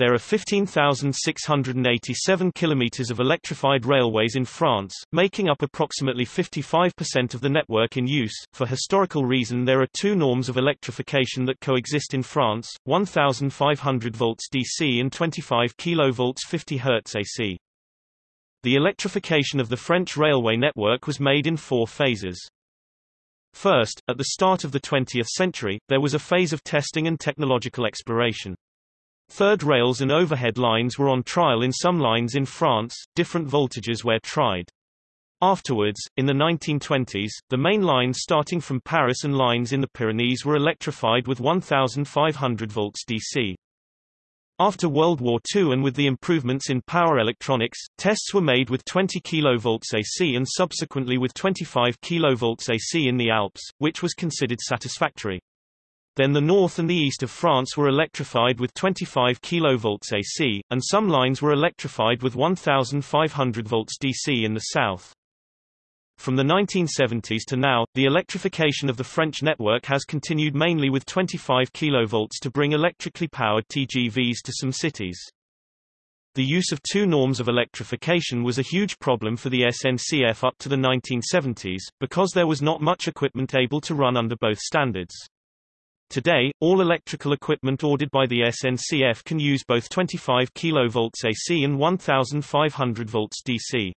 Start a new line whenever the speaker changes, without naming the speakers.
There are 15,687 kilometers of electrified railways in France, making up approximately 55% of the network in use. For historical reason there are two norms of electrification that coexist in France, 1500 volts DC and 25 kilovolts 50 Hz AC. The electrification of the French railway network was made in four phases. First, at the start of the 20th century, there was a phase of testing and technological exploration. Third rails and overhead lines were on trial in some lines in France, different voltages were tried. Afterwards, in the 1920s, the main lines starting from Paris and lines in the Pyrenees were electrified with 1,500 volts DC. After World War II and with the improvements in power electronics, tests were made with 20 kV AC and subsequently with 25 kV AC in the Alps, which was considered satisfactory. Then the north and the east of France were electrified with 25 kV AC, and some lines were electrified with 1,500 volts DC in the south. From the 1970s to now, the electrification of the French network has continued mainly with 25 kV to bring electrically powered TGVs to some cities. The use of two norms of electrification was a huge problem for the SNCF up to the 1970s, because there was not much equipment able to run under both standards. Today, all electrical equipment ordered by the SNCF can use both 25 kV AC and 1500 volts DC.